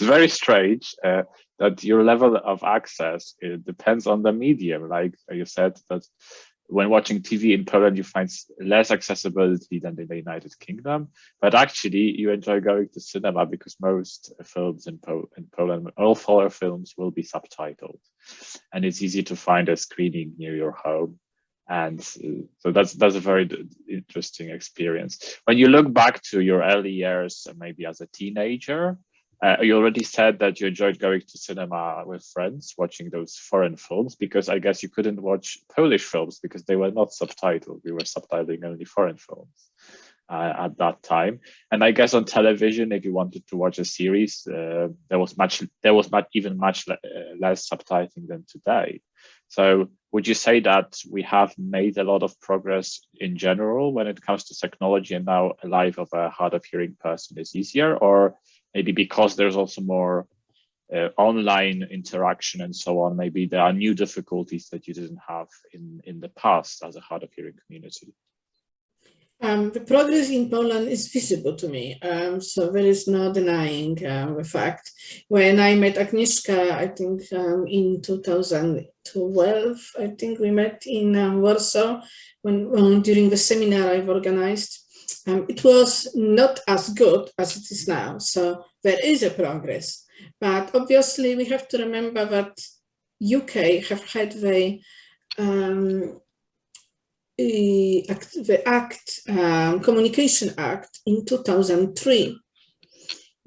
very strange uh, that your level of access depends on the medium. Like you said, that when watching TV in Poland, you find less accessibility than in the United Kingdom, but actually you enjoy going to cinema because most films in, po in Poland, all foreign films will be subtitled and it's easy to find a screening near your home. And uh, so that's that's a very interesting experience. When you look back to your early years, maybe as a teenager, uh, you already said that you enjoyed going to cinema with friends, watching those foreign films, because I guess you couldn't watch Polish films because they were not subtitled. We were subtitling only foreign films uh, at that time. And I guess on television, if you wanted to watch a series, uh, there was much, there was much, even much le uh, less subtitling than today. So would you say that we have made a lot of progress in general when it comes to technology and now a life of a hard of hearing person is easier or maybe because there's also more uh, online interaction and so on, maybe there are new difficulties that you didn't have in, in the past as a hard of hearing community? Um, the progress in Poland is visible to me, um, so there is no denying uh, the fact. When I met Agnieszka, I think um, in 2012, I think we met in um, Warsaw when, when, during the seminar I've organized. Um, it was not as good as it is now, so there is a progress. But obviously we have to remember that UK have had the um, the Act, um, Communication Act in 2003,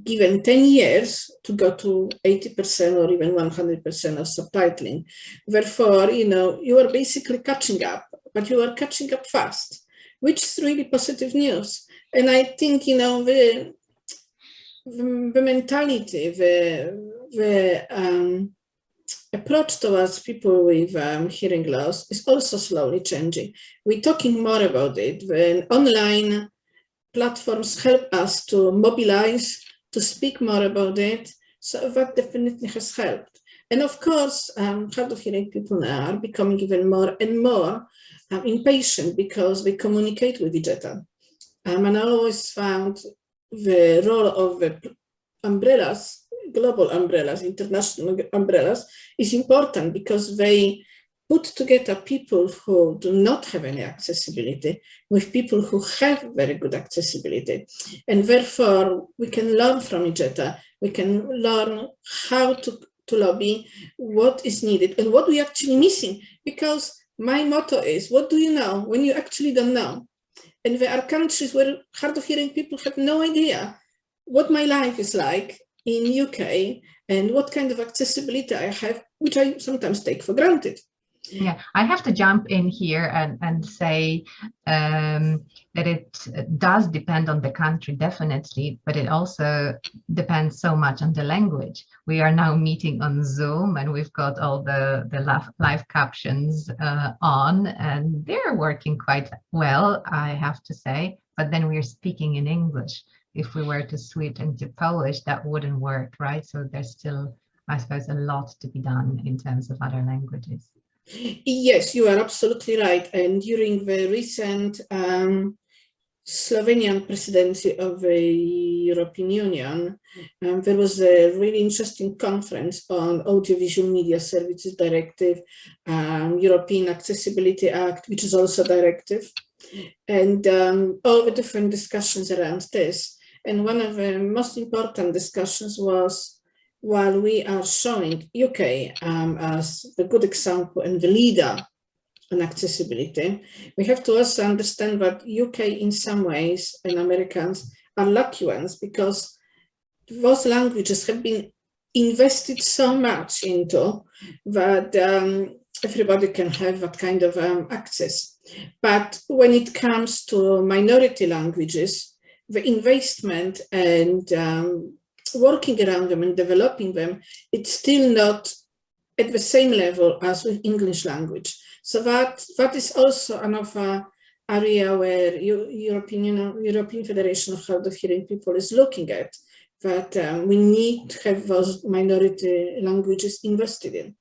given 10 years to go to 80% or even 100% of subtitling. Therefore, you know, you are basically catching up, but you are catching up fast, which is really positive news. And I think, you know, the, the, mentality, the, the um, approach towards people with um, hearing loss is also slowly changing. We're talking more about it when online platforms help us to mobilize, to speak more about it. So that definitely has helped. And of course, um, hard of hearing people are becoming even more and more um, impatient because they communicate with each other. Um, and I always found the role of the umbrellas global umbrellas, international umbrellas, is important because they put together people who do not have any accessibility with people who have very good accessibility. And therefore, we can learn from each other. We can learn how to, to lobby, what is needed, and what we're actually missing. Because my motto is, what do you know when you actually don't know? And there are countries where hard of hearing people have no idea what my life is like in UK and what kind of accessibility I have, which I sometimes take for granted. Yeah, I have to jump in here and, and say um, that it does depend on the country, definitely, but it also depends so much on the language. We are now meeting on Zoom and we've got all the, the live, captions uh, on and they're working quite well, I have to say, but then we're speaking in English if we were to switch into Polish, that wouldn't work, right? So there's still, I suppose, a lot to be done in terms of other languages. Yes, you are absolutely right. And during the recent um, Slovenian presidency of the European Union, um, there was a really interesting conference on Audiovisual Media Services Directive, um, European Accessibility Act, which is also a directive, and um, all the different discussions around this. And one of the most important discussions was while we are showing UK um, as the good example and the leader on accessibility, we have to also understand that UK in some ways and Americans are lucky ones because those languages have been invested so much into that um, everybody can have that kind of um, access. But when it comes to minority languages, the investment and um, working around them and developing them, it's still not at the same level as with English language. So that that is also another area where European European Federation of Hard of Hearing People is looking at that um, we need to have those minority languages invested in.